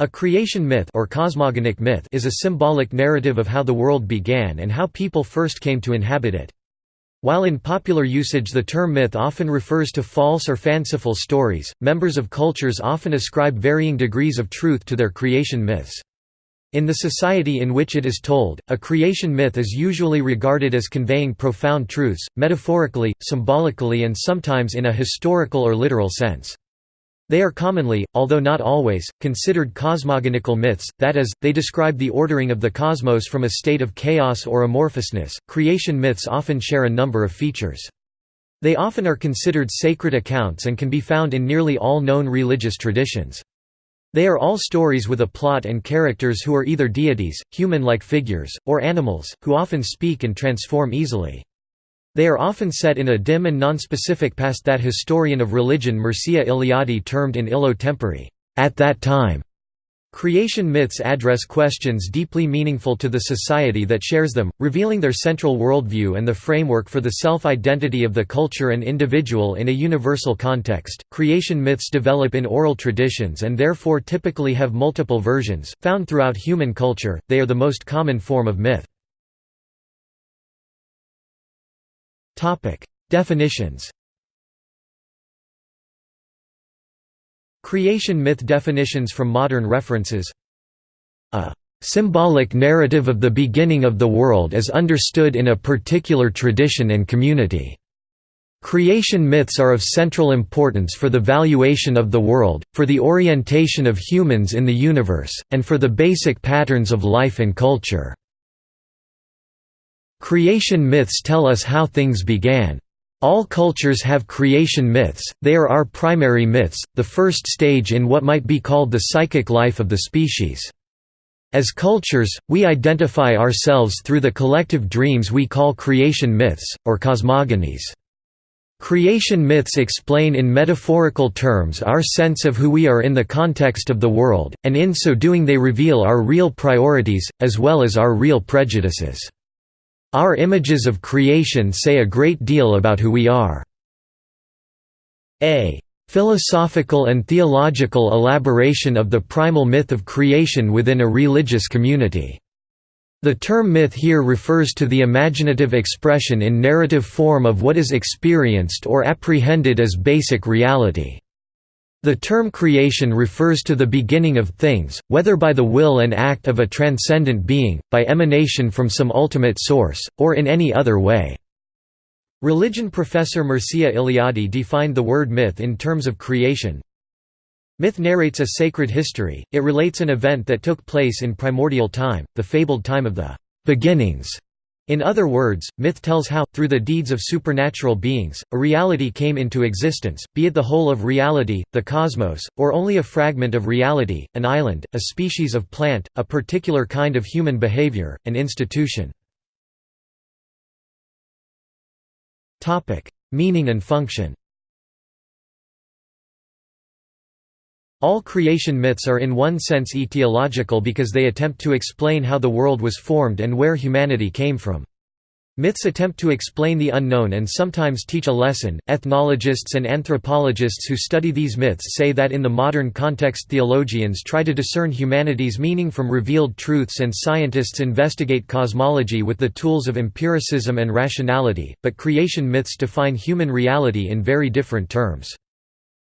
A creation myth or cosmogonic myth is a symbolic narrative of how the world began and how people first came to inhabit it. While in popular usage the term myth often refers to false or fanciful stories, members of cultures often ascribe varying degrees of truth to their creation myths. In the society in which it is told, a creation myth is usually regarded as conveying profound truths, metaphorically, symbolically and sometimes in a historical or literal sense. They are commonly, although not always, considered cosmogonical myths, that is, they describe the ordering of the cosmos from a state of chaos or amorphousness. Creation myths often share a number of features. They often are considered sacred accounts and can be found in nearly all known religious traditions. They are all stories with a plot and characters who are either deities, human-like figures, or animals, who often speak and transform easily. They are often set in a dim and nonspecific past that historian of religion Mircea Eliade termed in illo tempore at that time". Creation myths address questions deeply meaningful to the society that shares them, revealing their central worldview and the framework for the self-identity of the culture and individual in a universal context. Creation myths develop in oral traditions and therefore typically have multiple versions, found throughout human culture, they are the most common form of myth. Topic: Definitions. Creation myth definitions from modern references. A symbolic narrative of the beginning of the world is understood in a particular tradition and community. Creation myths are of central importance for the valuation of the world, for the orientation of humans in the universe, and for the basic patterns of life and culture. Creation myths tell us how things began. All cultures have creation myths, they are our primary myths, the first stage in what might be called the psychic life of the species. As cultures, we identify ourselves through the collective dreams we call creation myths, or cosmogonies. Creation myths explain in metaphorical terms our sense of who we are in the context of the world, and in so doing they reveal our real priorities, as well as our real prejudices. Our images of creation say a great deal about who we are. A philosophical and theological elaboration of the primal myth of creation within a religious community. The term myth here refers to the imaginative expression in narrative form of what is experienced or apprehended as basic reality. The term creation refers to the beginning of things, whether by the will and act of a transcendent being, by emanation from some ultimate source, or in any other way. Religion professor Mircea Eliade defined the word myth in terms of creation. Myth narrates a sacred history, it relates an event that took place in primordial time, the fabled time of the beginnings, in other words, myth tells how, through the deeds of supernatural beings, a reality came into existence, be it the whole of reality, the cosmos, or only a fragment of reality, an island, a species of plant, a particular kind of human behavior, an institution. Meaning and function All creation myths are in one sense etiological because they attempt to explain how the world was formed and where humanity came from. Myths attempt to explain the unknown and sometimes teach a lesson. Ethnologists and anthropologists who study these myths say that in the modern context theologians try to discern humanity's meaning from revealed truths and scientists investigate cosmology with the tools of empiricism and rationality, but creation myths define human reality in very different terms.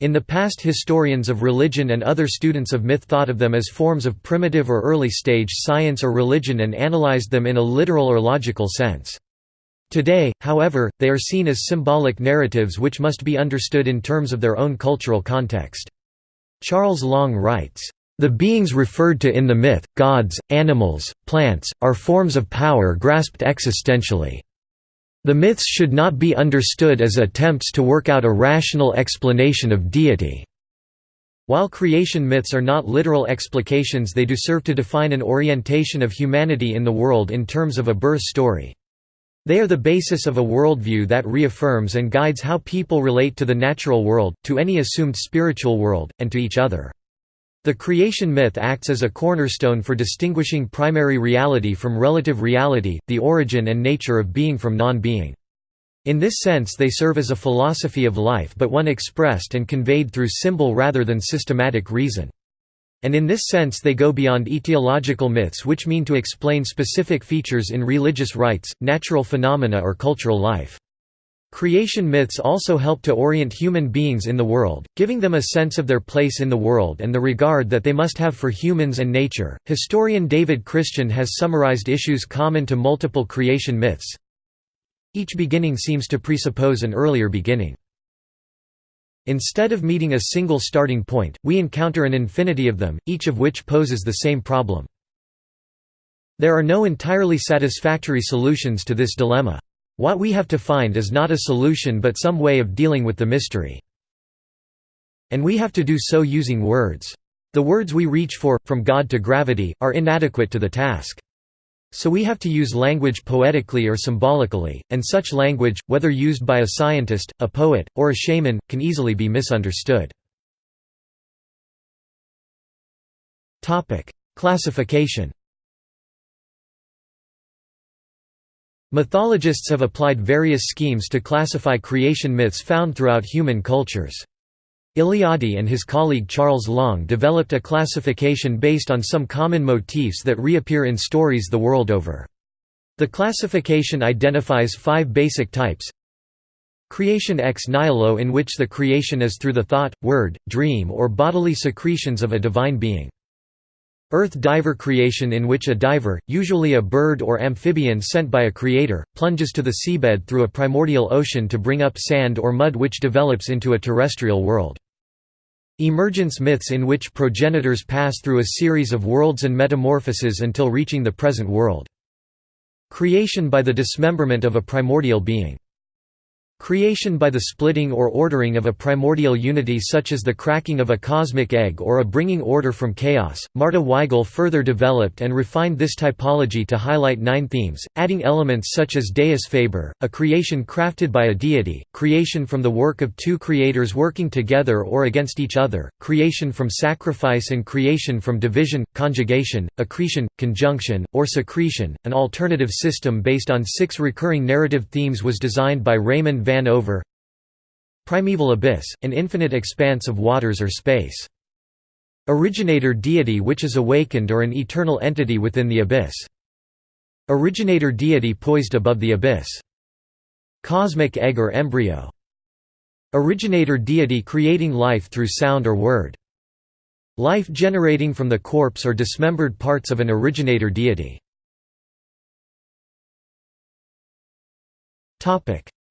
In the past historians of religion and other students of myth thought of them as forms of primitive or early stage science or religion and analyzed them in a literal or logical sense. Today, however, they are seen as symbolic narratives which must be understood in terms of their own cultural context. Charles Long writes, "...the beings referred to in the myth, gods, animals, plants, are forms of power grasped existentially. The myths should not be understood as attempts to work out a rational explanation of deity. While creation myths are not literal explications they do serve to define an orientation of humanity in the world in terms of a birth story. They are the basis of a worldview that reaffirms and guides how people relate to the natural world, to any assumed spiritual world, and to each other. The creation myth acts as a cornerstone for distinguishing primary reality from relative reality, the origin and nature of being from non-being. In this sense they serve as a philosophy of life but one expressed and conveyed through symbol rather than systematic reason. And in this sense they go beyond etiological myths which mean to explain specific features in religious rites, natural phenomena or cultural life. Creation myths also help to orient human beings in the world, giving them a sense of their place in the world and the regard that they must have for humans and nature. Historian David Christian has summarized issues common to multiple creation myths. Each beginning seems to presuppose an earlier beginning. Instead of meeting a single starting point, we encounter an infinity of them, each of which poses the same problem. There are no entirely satisfactory solutions to this dilemma. What we have to find is not a solution but some way of dealing with the mystery. And we have to do so using words. The words we reach for, from God to gravity, are inadequate to the task. So we have to use language poetically or symbolically, and such language, whether used by a scientist, a poet, or a shaman, can easily be misunderstood. Classification Mythologists have applied various schemes to classify creation myths found throughout human cultures. Eliade and his colleague Charles Long developed a classification based on some common motifs that reappear in stories the world over. The classification identifies five basic types Creation ex nihilo in which the creation is through the thought, word, dream or bodily secretions of a divine being. Earth diver creation in which a diver, usually a bird or amphibian sent by a creator, plunges to the seabed through a primordial ocean to bring up sand or mud which develops into a terrestrial world. Emergence myths in which progenitors pass through a series of worlds and metamorphoses until reaching the present world. Creation by the dismemberment of a primordial being. Creation by the splitting or ordering of a primordial unity such as the cracking of a cosmic egg or a bringing order from chaos. Marta Weigle further developed and refined this typology to highlight nine themes, adding elements such as Deus Faber, a creation crafted by a deity, creation from the work of two creators working together or against each other, creation from sacrifice and creation from division, conjugation, accretion, conjunction, or secretion. An alternative system based on six recurring narrative themes was designed by Raymond van Over Primeval abyss, an infinite expanse of waters or space. Originator deity which is awakened or an eternal entity within the abyss. Originator deity poised above the abyss. Cosmic egg or embryo. Originator deity creating life through sound or word. Life generating from the corpse or dismembered parts of an originator deity.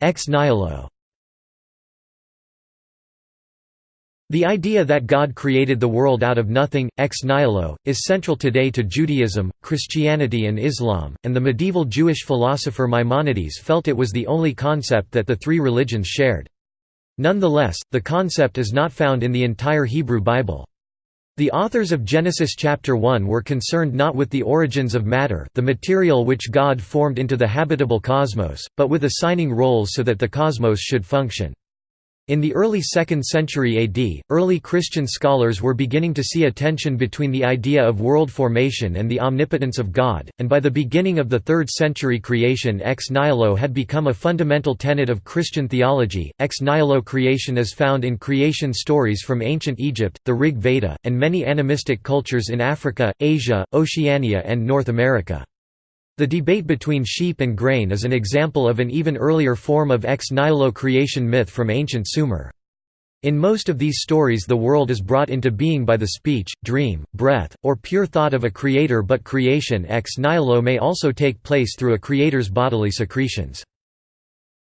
Ex nihilo The idea that God created the world out of nothing, ex nihilo, is central today to Judaism, Christianity and Islam, and the medieval Jewish philosopher Maimonides felt it was the only concept that the three religions shared. Nonetheless, the concept is not found in the entire Hebrew Bible. The authors of Genesis chapter 1 were concerned not with the origins of matter the material which God formed into the habitable cosmos, but with assigning roles so that the cosmos should function. In the early 2nd century AD, early Christian scholars were beginning to see a tension between the idea of world formation and the omnipotence of God, and by the beginning of the 3rd century creation ex nihilo had become a fundamental tenet of Christian theology. Ex nihilo creation is found in creation stories from ancient Egypt, the Rig Veda, and many animistic cultures in Africa, Asia, Oceania and North America. The debate between sheep and grain is an example of an even earlier form of ex nihilo creation myth from ancient Sumer. In most of these stories the world is brought into being by the speech, dream, breath, or pure thought of a creator but creation ex nihilo may also take place through a creator's bodily secretions.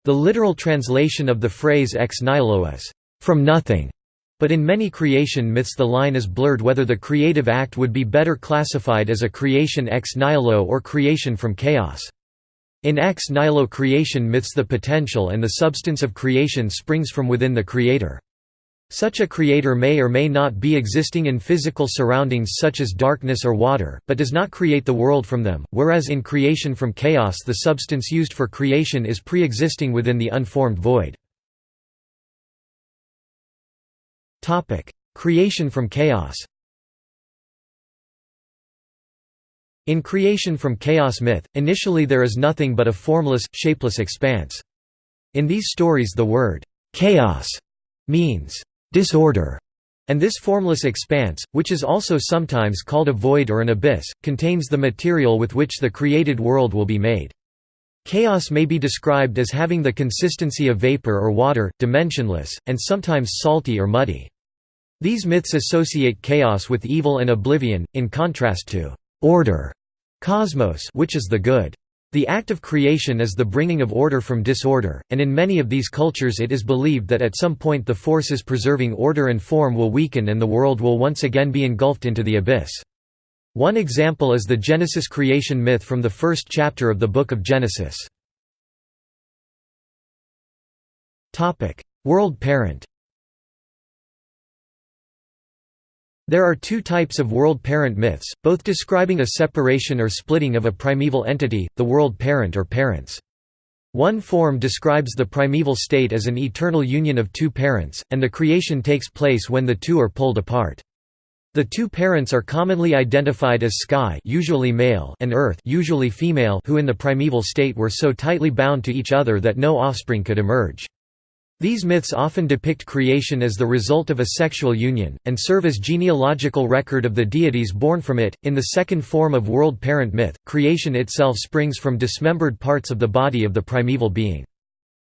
The literal translation of the phrase ex nihilo is, "...from nothing", but in many creation myths the line is blurred whether the creative act would be better classified as a creation ex nihilo or creation from chaos. In ex nihilo creation myths the potential and the substance of creation springs from within the creator. Such a creator may or may not be existing in physical surroundings such as darkness or water, but does not create the world from them, whereas in creation from chaos the substance used for creation is pre-existing within the unformed void. Creation from chaos In Creation from Chaos myth, initially there is nothing but a formless, shapeless expanse. In these stories the word, "'chaos' means "'disorder' And this formless expanse, which is also sometimes called a void or an abyss, contains the material with which the created world will be made. Chaos may be described as having the consistency of vapor or water, dimensionless, and sometimes salty or muddy. These myths associate chaos with evil and oblivion, in contrast to order, cosmos which is the good. The act of creation is the bringing of order from disorder, and in many of these cultures it is believed that at some point the forces preserving order and form will weaken and the world will once again be engulfed into the abyss. One example is the Genesis creation myth from the first chapter of the Book of Genesis. World parent There are two types of world parent myths, both describing a separation or splitting of a primeval entity, the world parent or parents. One form describes the primeval state as an eternal union of two parents, and the creation takes place when the two are pulled apart. The two parents are commonly identified as sky usually male and earth usually female who in the primeval state were so tightly bound to each other that no offspring could emerge. These myths often depict creation as the result of a sexual union, and serve as genealogical record of the deities born from it. In the second form of world parent myth, creation itself springs from dismembered parts of the body of the primeval being.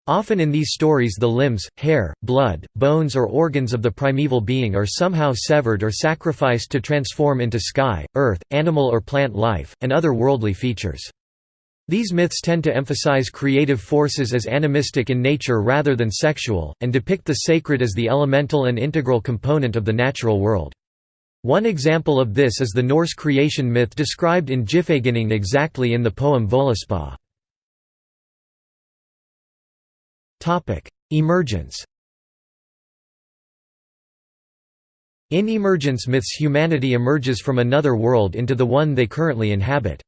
Often in these stories the limbs, hair, blood, bones or organs of the primeval being are somehow severed or sacrificed to transform into sky, earth, animal or plant life, and other worldly features. These myths tend to emphasize creative forces as animistic in nature rather than sexual, and depict the sacred as the elemental and integral component of the natural world. One example of this is the Norse creation myth described in Gylfaginning exactly in the poem Völuspá. Emergence In emergence myths humanity emerges from another world into the one they currently inhabit.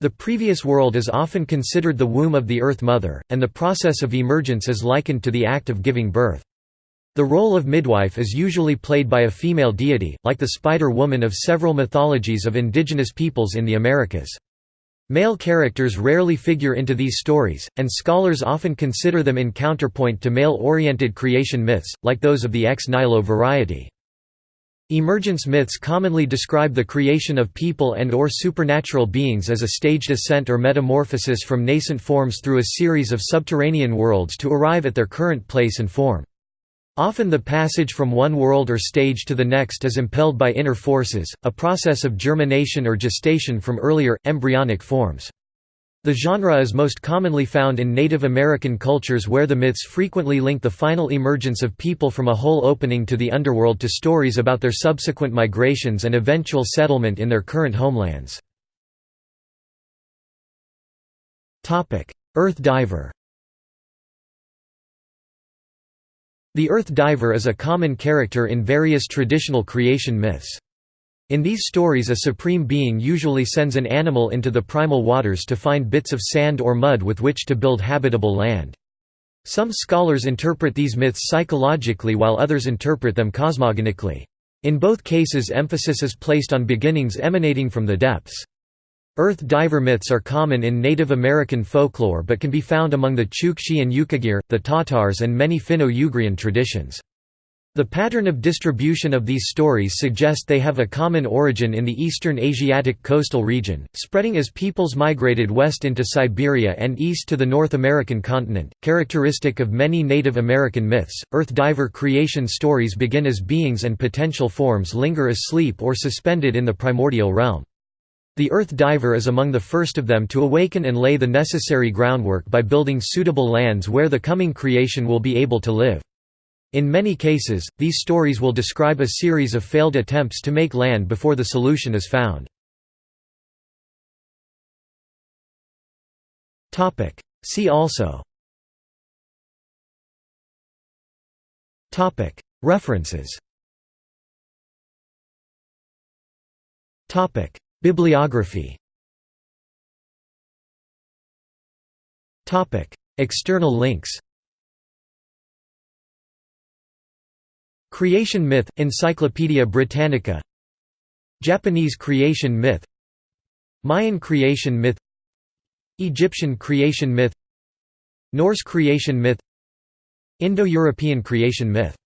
The previous world is often considered the womb of the Earth Mother, and the process of emergence is likened to the act of giving birth. The role of midwife is usually played by a female deity, like the Spider Woman of several mythologies of indigenous peoples in the Americas. Male characters rarely figure into these stories, and scholars often consider them in counterpoint to male-oriented creation myths, like those of the ex nihilo variety. Emergence myths commonly describe the creation of people and or supernatural beings as a staged ascent or metamorphosis from nascent forms through a series of subterranean worlds to arrive at their current place and form. Often the passage from one world or stage to the next is impelled by inner forces, a process of germination or gestation from earlier, embryonic forms. The genre is most commonly found in Native American cultures where the myths frequently link the final emergence of people from a hole opening to the underworld to stories about their subsequent migrations and eventual settlement in their current homelands. Earth diver The Earth Diver is a common character in various traditional creation myths. In these stories a supreme being usually sends an animal into the primal waters to find bits of sand or mud with which to build habitable land. Some scholars interpret these myths psychologically while others interpret them cosmogonically. In both cases emphasis is placed on beginnings emanating from the depths. Earth diver myths are common in Native American folklore but can be found among the Chukchi and Yukagir, the Tatars and many Finno-Ugrian traditions. The pattern of distribution of these stories suggest they have a common origin in the eastern Asiatic coastal region, spreading as peoples migrated west into Siberia and east to the North American continent. Characteristic of many Native American myths, Earth diver creation stories begin as beings and potential forms linger asleep or suspended in the primordial realm. The Earth Diver is among the first of them to awaken and lay the necessary groundwork by building suitable lands where the coming creation will be able to live. In many cases, these stories will describe a series of failed attempts to make land before the solution is found. See also. References Bibliography. External links. Creation myth, Encyclopaedia Britannica. Japanese creation myth. Mayan creation myth. Egyptian creation myth. Norse creation myth. Indo-European creation myth